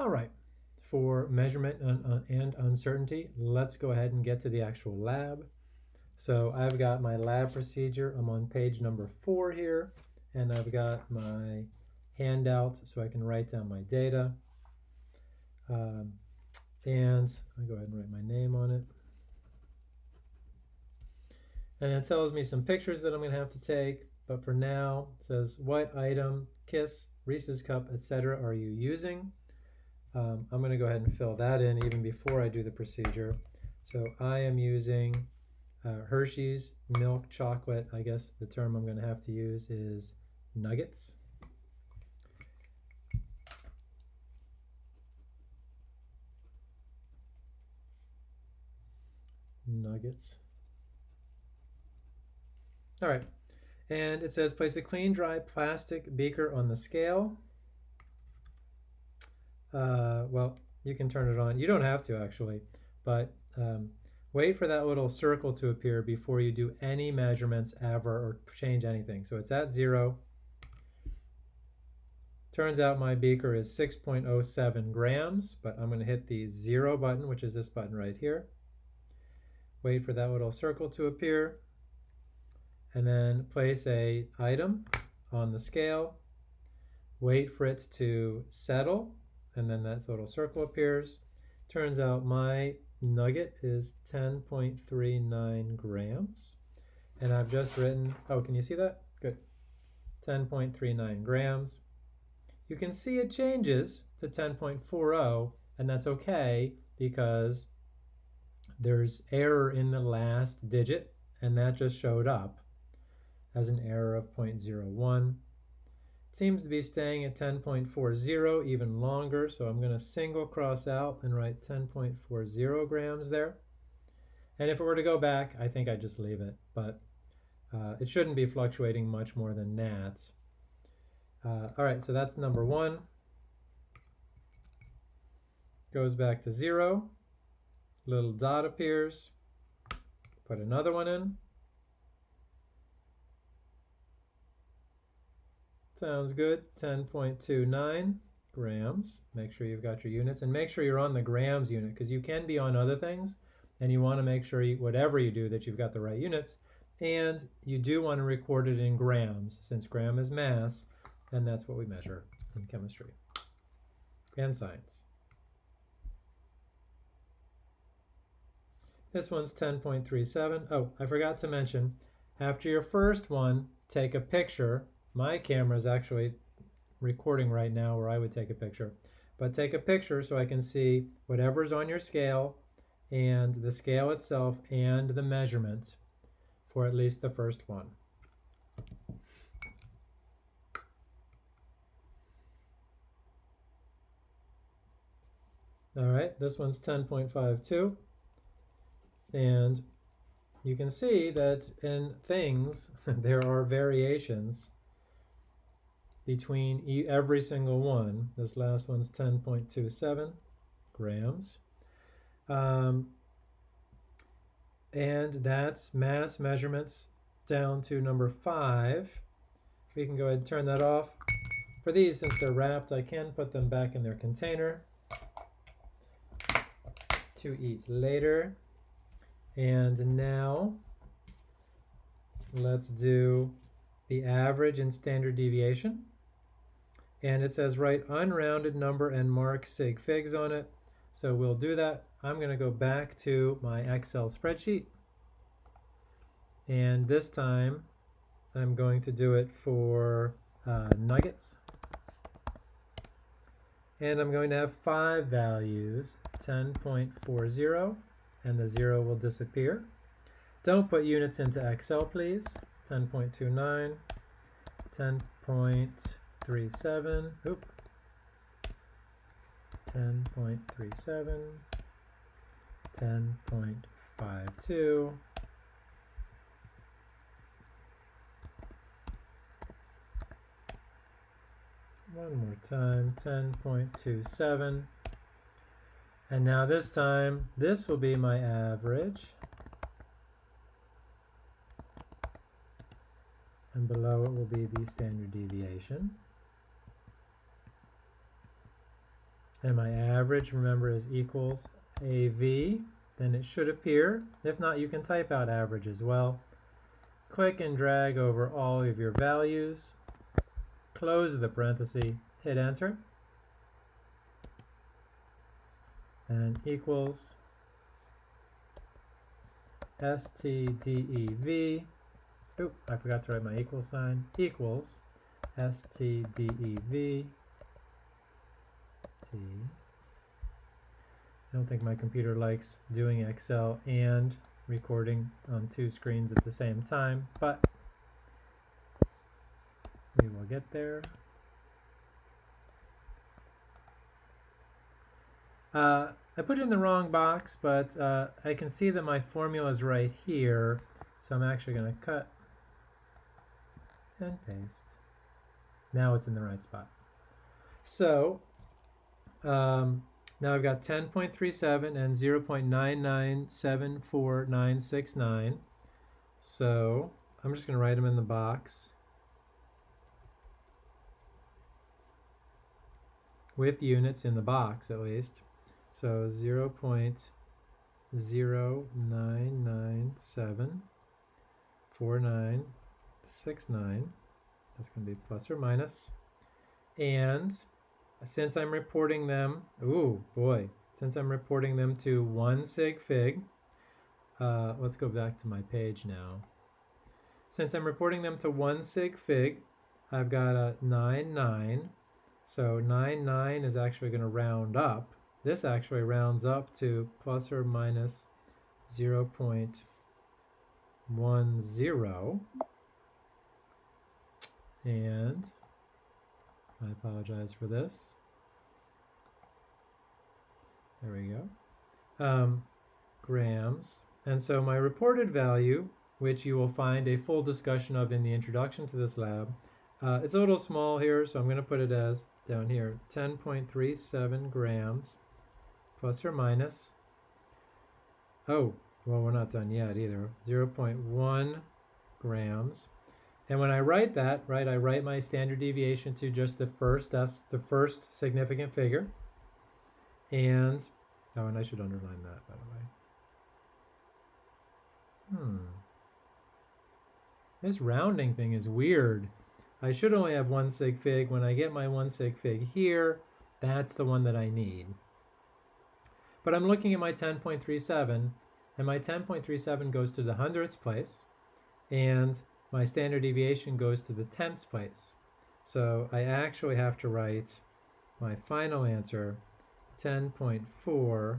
All right, for measurement and uncertainty, let's go ahead and get to the actual lab. So I've got my lab procedure. I'm on page number four here, and I've got my handouts so I can write down my data. Um, and I'll go ahead and write my name on it. And it tells me some pictures that I'm going to have to take. But for now, it says what item, kiss, Reese's cup, etc. are you using? Um, I'm going to go ahead and fill that in even before I do the procedure. So I am using uh, Hershey's milk chocolate. I guess the term I'm going to have to use is nuggets. Nuggets. All right. And it says place a clean, dry plastic beaker on the scale. Uh, well, you can turn it on. You don't have to actually, but um, wait for that little circle to appear before you do any measurements ever or change anything. So it's at zero. Turns out my beaker is 6.07 grams, but I'm going to hit the zero button, which is this button right here. Wait for that little circle to appear, and then place a item on the scale. Wait for it to settle, and then that little circle appears. Turns out my nugget is 10.39 grams. And I've just written, oh, can you see that? Good. 10.39 grams. You can see it changes to 10.40, and that's okay because there's error in the last digit, and that just showed up as an error of 0.01 seems to be staying at 10.40 even longer, so I'm going to single cross out and write 10.40 grams there. And if it were to go back, I think I'd just leave it, but uh, it shouldn't be fluctuating much more than that. Uh, all right, so that's number one. Goes back to zero. Little dot appears. Put another one in. Sounds good. 10.29 grams. Make sure you've got your units and make sure you're on the grams unit because you can be on other things and you want to make sure you, whatever you do that you've got the right units and you do want to record it in grams since gram is mass and that's what we measure in chemistry and science. This one's 10.37. Oh, I forgot to mention, after your first one, take a picture my camera is actually recording right now where I would take a picture. But take a picture so I can see whatever's on your scale and the scale itself and the measurements for at least the first one. All right, this one's 10.52. And you can see that in things, there are variations between every single one. This last one's 10.27 grams. Um, and that's mass measurements down to number five. We can go ahead and turn that off. For these, since they're wrapped, I can put them back in their container to eat later. And now let's do the average and standard deviation and it says write unrounded number and mark sig figs on it. So we'll do that. I'm going to go back to my Excel spreadsheet. And this time I'm going to do it for uh, nuggets. And I'm going to have five values, 10.40, and the zero will disappear. Don't put units into Excel, please. 10.29, 10.29. Three oop, 10.37, 10.52, one more time, 10.27. And now this time, this will be my average. And below it will be the standard deviation. And my average, remember, is equals AV, then it should appear. If not, you can type out average as well. Click and drag over all of your values, close the parenthesis, hit enter, and equals STDEV, oop, I forgot to write my equal sign, equals STDEV T. I don't think my computer likes doing Excel and recording on two screens at the same time, but we will get there. Uh, I put it in the wrong box, but uh, I can see that my formula is right here, so I'm actually going to cut and paste. Now it's in the right spot. So um, now I've got 10.37 and 0.9974969. So I'm just going to write them in the box with units in the box at least. So 0 0.09974969. That's going to be plus or minus. And since I'm reporting them, ooh boy, since I'm reporting them to one sig fig, uh, let's go back to my page now. Since I'm reporting them to one sig fig, I've got a 9, 9. So 9, 9 is actually going to round up. This actually rounds up to plus or minus 0 0.10. And I apologize for this. There we go. Um, grams. And so my reported value, which you will find a full discussion of in the introduction to this lab, uh, it's a little small here, so I'm going to put it as down here, 10.37 grams, plus or minus. Oh, well, we're not done yet either. 0.1 grams. And when I write that, right, I write my standard deviation to just the first, that's the first significant figure. And, oh, and I should underline that, by the way. Hmm. This rounding thing is weird. I should only have one sig fig. When I get my one sig fig here, that's the one that I need. But I'm looking at my 10.37, and my 10.37 goes to the hundredths place, and my standard deviation goes to the tenths place. So I actually have to write my final answer 10.4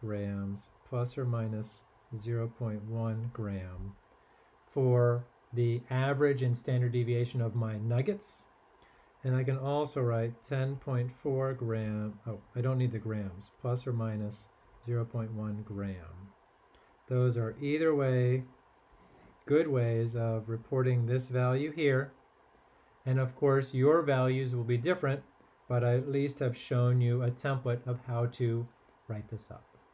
grams plus or minus 0.1 gram for the average and standard deviation of my nuggets. And I can also write 10.4 gram, oh, I don't need the grams, plus or minus 0.1 gram. Those are either way good ways of reporting this value here. And of course, your values will be different, but I at least have shown you a template of how to write this up.